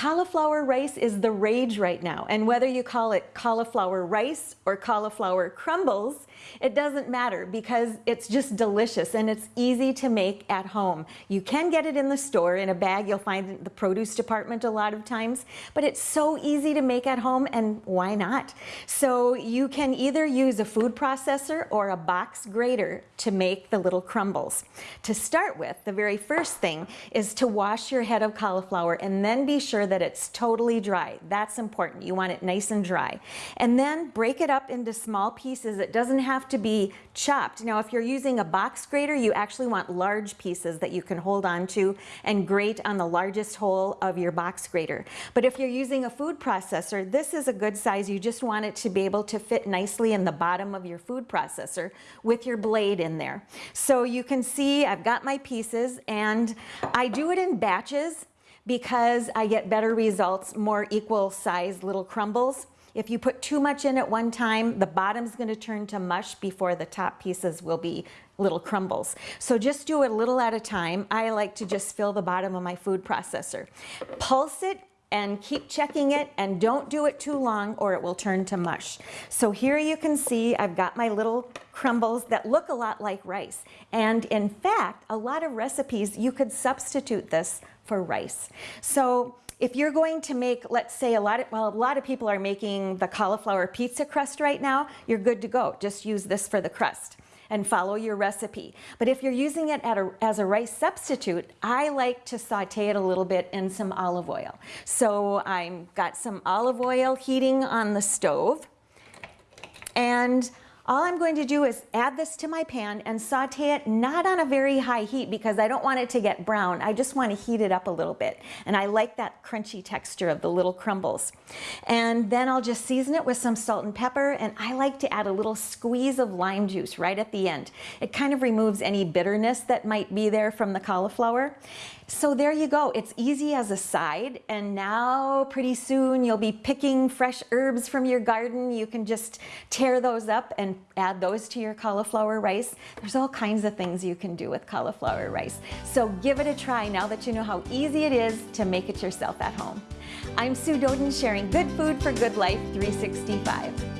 Cauliflower rice is the rage right now, and whether you call it cauliflower rice or cauliflower crumbles, it doesn't matter because it's just delicious and it's easy to make at home. You can get it in the store in a bag, you'll find in the produce department a lot of times, but it's so easy to make at home and why not? So you can either use a food processor or a box grater to make the little crumbles. To start with, the very first thing is to wash your head of cauliflower and then be sure that it's totally dry. That's important. You want it nice and dry. And then break it up into small pieces. It doesn't have to be chopped. Now, if you're using a box grater, you actually want large pieces that you can hold on to and grate on the largest hole of your box grater. But if you're using a food processor, this is a good size. You just want it to be able to fit nicely in the bottom of your food processor with your blade in there. So you can see I've got my pieces and I do it in batches because I get better results, more equal size little crumbles. If you put too much in at one time, the bottom's gonna turn to mush before the top pieces will be little crumbles. So just do it a little at a time. I like to just fill the bottom of my food processor. Pulse it and keep checking it and don't do it too long or it will turn to mush. So here you can see I've got my little crumbles that look a lot like rice. And in fact, a lot of recipes, you could substitute this for rice. So if you're going to make, let's say a lot of, well, a lot of people are making the cauliflower pizza crust right now, you're good to go. Just use this for the crust and follow your recipe. But if you're using it a, as a rice substitute, I like to saute it a little bit in some olive oil. So I've got some olive oil heating on the stove and all I'm going to do is add this to my pan and saute it not on a very high heat because I don't want it to get brown. I just want to heat it up a little bit. And I like that crunchy texture of the little crumbles. And then I'll just season it with some salt and pepper. And I like to add a little squeeze of lime juice right at the end. It kind of removes any bitterness that might be there from the cauliflower. So there you go. It's easy as a side. And now pretty soon you'll be picking fresh herbs from your garden. You can just tear those up and add those to your cauliflower rice. There's all kinds of things you can do with cauliflower rice. So give it a try now that you know how easy it is to make it yourself at home. I'm Sue Doeden sharing Good Food for Good Life 365.